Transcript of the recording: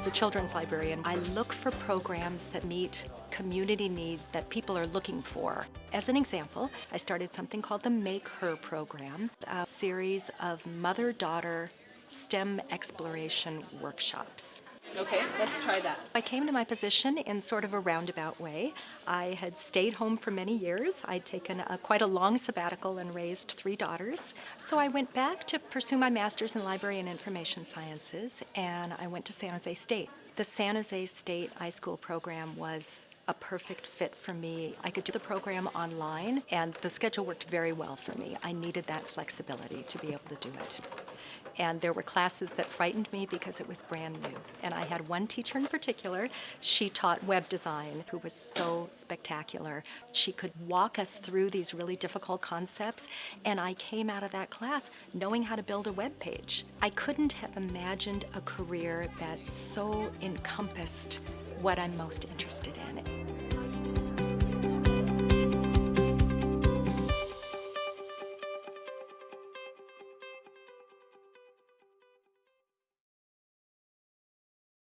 as a children's librarian, I look for programs that meet community needs that people are looking for. As an example, I started something called the Make Her program, a series of mother-daughter STEM exploration workshops. Okay, let's try that. I came to my position in sort of a roundabout way. I had stayed home for many years. I'd taken a, quite a long sabbatical and raised three daughters. So I went back to pursue my master's in library and information sciences, and I went to San Jose State. The San Jose State iSchool program was a perfect fit for me. I could do the program online, and the schedule worked very well for me. I needed that flexibility to be able to do it. And there were classes that frightened me because it was brand new. And I had one teacher in particular, she taught web design, who was so spectacular. She could walk us through these really difficult concepts, and I came out of that class knowing how to build a web page. I couldn't have imagined a career that so encompassed what I'm most interested in.